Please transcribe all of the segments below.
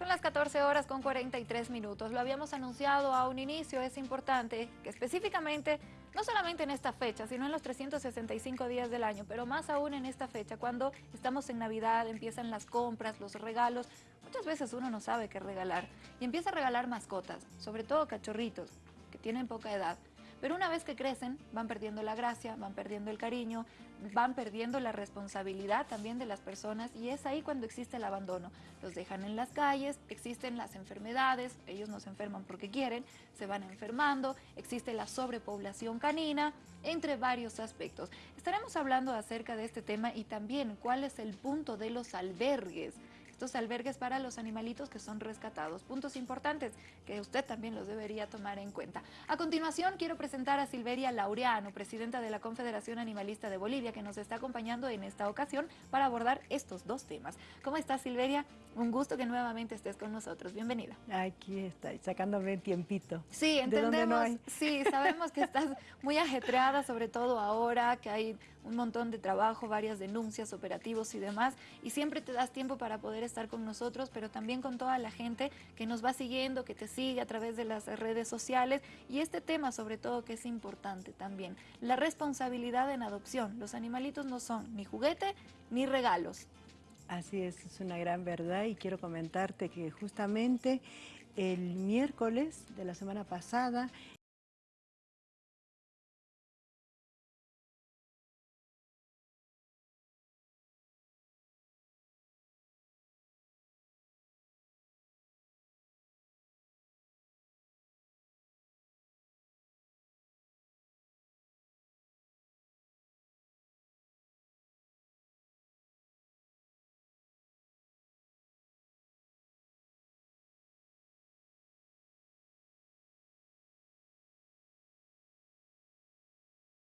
Son las 14 horas con 43 minutos. Lo habíamos anunciado a un inicio. Es importante que específicamente, no solamente en esta fecha, sino en los 365 días del año, pero más aún en esta fecha, cuando estamos en Navidad, empiezan las compras, los regalos. Muchas veces uno no sabe qué regalar y empieza a regalar mascotas, sobre todo cachorritos que tienen poca edad. Pero una vez que crecen, van perdiendo la gracia, van perdiendo el cariño, van perdiendo la responsabilidad también de las personas y es ahí cuando existe el abandono. Los dejan en las calles, existen las enfermedades, ellos no se enferman porque quieren, se van enfermando, existe la sobrepoblación canina, entre varios aspectos. Estaremos hablando acerca de este tema y también cuál es el punto de los albergues estos albergues para los animalitos que son rescatados. Puntos importantes que usted también los debería tomar en cuenta. A continuación quiero presentar a Silveria Laureano, presidenta de la Confederación Animalista de Bolivia, que nos está acompañando en esta ocasión para abordar estos dos temas. ¿Cómo estás Silveria? Un gusto que nuevamente estés con nosotros. Bienvenida. Aquí está, sacándome tiempito. Sí, entendemos. Sí, sabemos que estás muy ajetreada, sobre todo ahora que hay un montón de trabajo, varias denuncias, operativos y demás, y siempre te das tiempo para poder estar con nosotros, pero también con toda la gente que nos va siguiendo, que te sigue a través de las redes sociales, y este tema sobre todo que es importante también, la responsabilidad en adopción. Los animalitos no son ni juguete ni regalos. Así es, es una gran verdad y quiero comentarte que justamente el miércoles de la semana pasada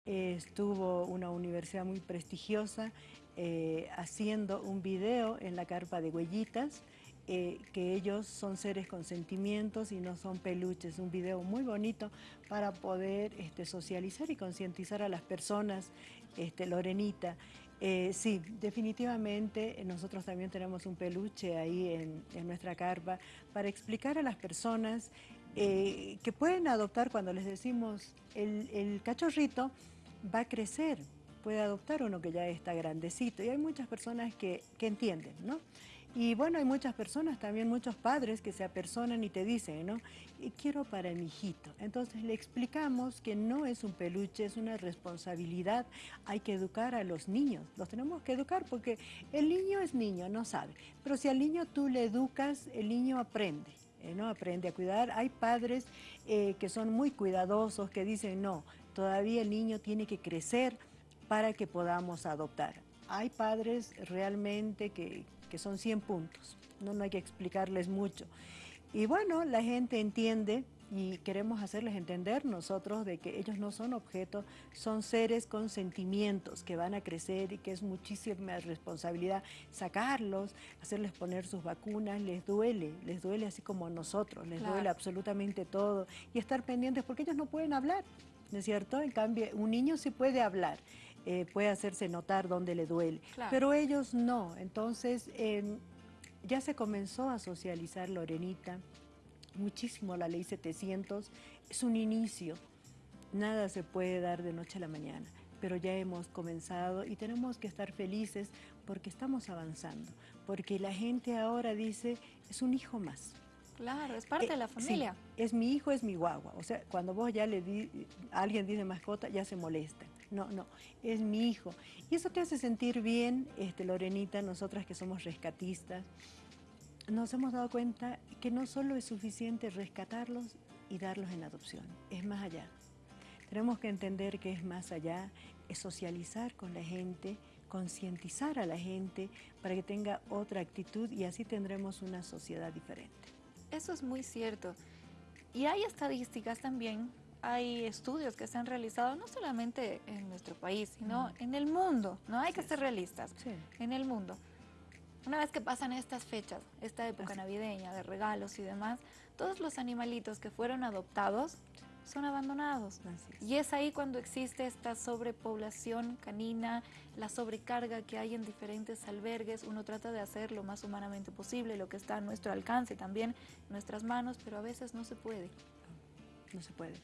estuvo una universidad muy prestigiosa eh, haciendo un video en la carpa de huellitas, eh, que ellos son seres con sentimientos y no son peluches. Un video muy bonito para poder este, socializar y concientizar a las personas, este, Lorenita. Eh, sí, definitivamente nosotros también tenemos un peluche ahí en, nuestra carpa para explicar a las personas que pueden adoptar cuando les decimos el cachorrito va a crecer, puede adoptar uno que ya está grandecito y hay muchas personas que, entienden, ¿no? Y bueno, hay muchas personas, también muchos padres que se apersonan y te dicen, ¿no? Quiero para mi hijito. Entonces le explicamos que no es un peluche, es una responsabilidad. Hay que educar a los niños, los tenemos que educar porque el niño es niño, no sabe. Pero si al niño tú le educas, el niño aprende. ¿eh? ¿no? Aprende a cuidar. Hay padres eh, que son muy cuidadosos, que dicen, no, todavía el niño tiene que crecer para que podamos adoptar. Hay padres realmente que, son 100 puntos, ¿no? no hay que explicarles mucho. Y bueno, la gente entiende y queremos hacerles entender nosotros de que ellos no son objetos, son seres con sentimientos que van a crecer y que es muchísima responsabilidad sacarlos, hacerles poner sus vacunas, les duele, les duele así como a nosotros, les duele absolutamente todo y estar pendientes porque ellos no pueden hablar. ¿No es cierto? En cambio, un niño sí puede hablar, eh, puede hacerse notar dónde le duele, pero ellos no. Entonces, em, ya se comenzó a socializar Lorenita, muchísimo la ley 700, es un inicio, nada se puede dar de noche a la mañana, pero ya hemos comenzado y tenemos que estar felices porque estamos avanzando, porque la gente ahora dice, es un hijo más. Claro, es parte de la eh, familia. es mi hijo, es mi guagua. O sea, cuando vos ya le di, alguien dice mascota, ya se molesta. No, no, es mi hijo. Y eso te hace sentir bien, este, Lorenita, nosotras que somos rescatistas, nos hemos dado cuenta que no solo es suficiente rescatarlos y darlos en adopción, es más allá. Tenemos que entender que es más allá, es socializar con la gente, concientizar a la gente para que tenga otra actitud y así tendremos una sociedad diferente. Eso es muy cierto. Y hay estadísticas también, hay estudios que se han realizado no solamente en nuestro país, sino en el mundo, ¿no? Hay que ser realistas, en el mundo. Una vez que pasan estas fechas, esta época navideña de regalos y demás, todos los animalitos que fueron adoptados son abandonados. Y es ahí cuando existe esta sobrepoblación canina, la sobrecarga que hay en diferentes albergues. Uno trata de hacer lo más humanamente posible, lo que está a nuestro alcance también, en nuestras manos, pero a veces no se puede. No, se puede.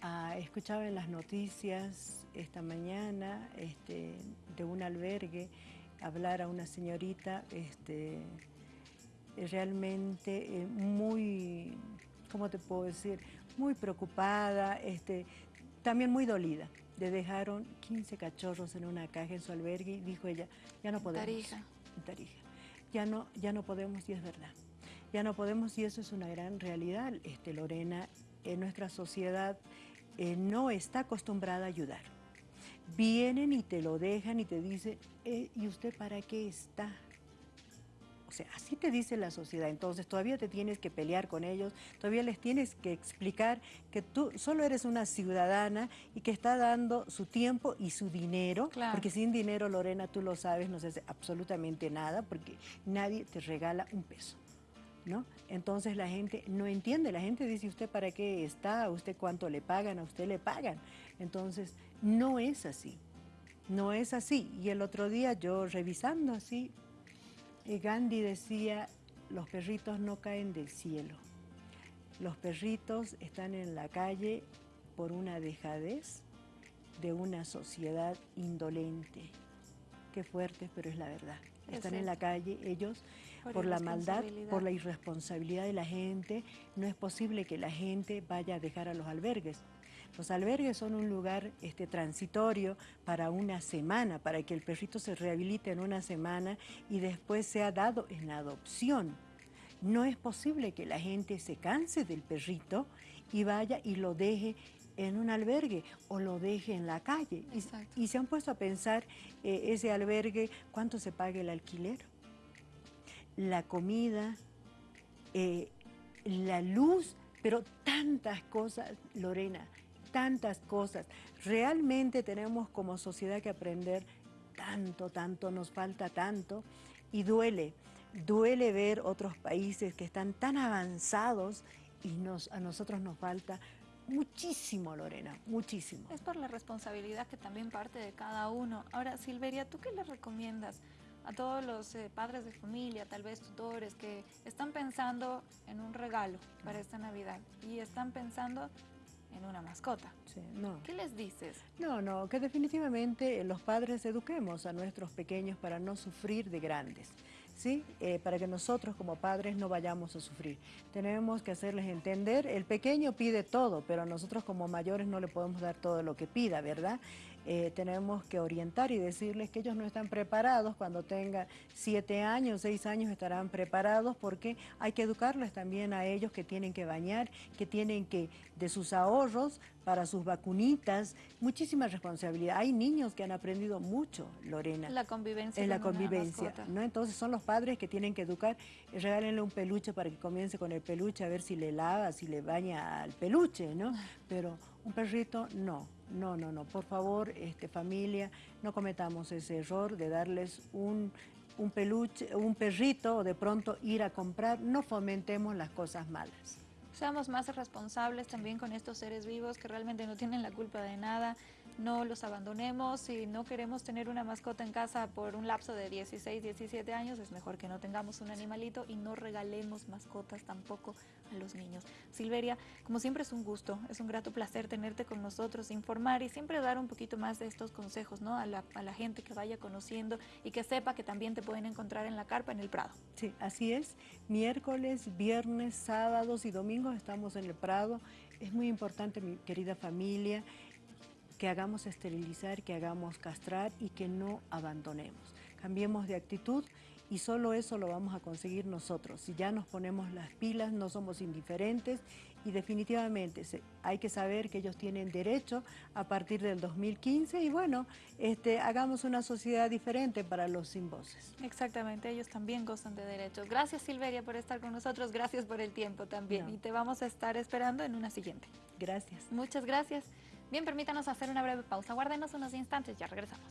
Ah, escuchaba en las noticias esta mañana este, de un albergue hablar a una señorita este, realmente eh, muy, ¿cómo te puedo decir? Muy preocupada, este, también muy dolida. Le dejaron 15 cachorros en una caja en su albergue y dijo ella, ya no podemos. Tarija. Tarija. Ya no, ya no podemos y es verdad. Ya no podemos y eso es una gran realidad, este, Lorena. En nuestra sociedad eh, no está acostumbrada a ayudar. Vienen y te lo dejan y te dicen, eh, ¿y usted para qué está? O sea, así te dice la sociedad. Entonces todavía te tienes que pelear con ellos, todavía les tienes que explicar que tú solo eres una ciudadana y que está dando su tiempo y su dinero. Porque sin dinero, Lorena, tú lo sabes, no se hace absolutamente nada porque nadie te regala un peso. ¿No? Entonces la gente no entiende, la gente dice, ¿usted para qué está? ¿A usted cuánto le pagan? ¿A usted le pagan? Entonces, no es así, no es así. Y el otro día yo revisando así, Gandhi decía, los perritos no caen del cielo. Los perritos están en la calle por una dejadez de una sociedad indolente. Qué fuerte, pero es la verdad. Están en la calle ellos por, la maldad, por la irresponsabilidad de la gente. No es posible que la gente vaya a dejar a los albergues. Los albergues son un lugar este, transitorio para una semana, para que el perrito se rehabilite en una semana y después sea dado en adopción. No es posible que la gente se canse del perrito y vaya y lo deje en un albergue o lo deje en la calle. Y, se han puesto a pensar eh, ese albergue, cuánto se paga el alquiler, la comida, eh, la luz, pero tantas cosas, Lorena, tantas cosas. Realmente tenemos como sociedad que aprender tanto, tanto, nos falta tanto y duele. Duele ver otros países que están tan avanzados y nos, a nosotros nos falta muchísimo, Lorena, muchísimo. Es por la responsabilidad que también parte de cada uno. Ahora, Silveria, ¿tú qué le recomiendas a todos los eh, padres de familia, tal vez tutores, que están pensando en un regalo para esta Navidad y están pensando en una mascota. no. ¿Qué les dices? No, no, que definitivamente los padres eduquemos a nuestros pequeños para no sufrir de grandes. ¿Sí? Eh, para que nosotros como padres no vayamos a sufrir. Tenemos que hacerles entender, el pequeño pide todo, pero nosotros como mayores no le podemos dar todo lo que pida, ¿verdad? Eh, tenemos que orientar y decirles que ellos no están preparados, cuando tengan siete años, seis años estarán preparados porque hay que educarles también a ellos que tienen que bañar, que tienen que, de sus ahorros para sus vacunitas, muchísima responsabilidad. Hay niños que han aprendido mucho, Lorena. La convivencia. En la convivencia, ¿no? Entonces son los padres que tienen que educar, regálenle un peluche para que comience con el peluche a ver si le lava, si le baña al peluche, ¿no? Pero un perrito, no no, no, no, por favor, este, familia, no cometamos ese error de darles un, un peluche, un perrito o de pronto ir a comprar, no fomentemos las cosas malas. Seamos más responsables también con estos seres vivos que realmente no tienen la culpa de nada no los abandonemos. Si no queremos tener una mascota en casa por un lapso de 16, 17 años, es mejor que no tengamos un animalito y no regalemos mascotas tampoco a los niños. Silveria, como siempre es un gusto, es un grato placer tenerte con nosotros, informar y siempre dar un poquito más de estos consejos ¿no? a, la, a la gente que vaya conociendo y que sepa que también te pueden encontrar en la carpa en el Prado. Sí, así es. Miércoles, viernes, sábados y domingos estamos en el Prado. Es muy importante, mi querida familia, que hagamos esterilizar, que hagamos castrar y que no abandonemos. Cambiemos de actitud y solo eso lo vamos a conseguir nosotros. Si ya nos ponemos las pilas, no somos indiferentes y definitivamente hay que saber que ellos tienen derecho a partir del 2015 y bueno, este, hagamos una sociedad diferente para los sin voces. Exactamente, ellos también gozan de derechos. Gracias Silveria por estar con nosotros, gracias por el tiempo también y te vamos a estar esperando en una siguiente. Gracias. Muchas gracias. Bien, permítanos hacer una breve pausa. Guárdenos unos instantes, ya regresamos.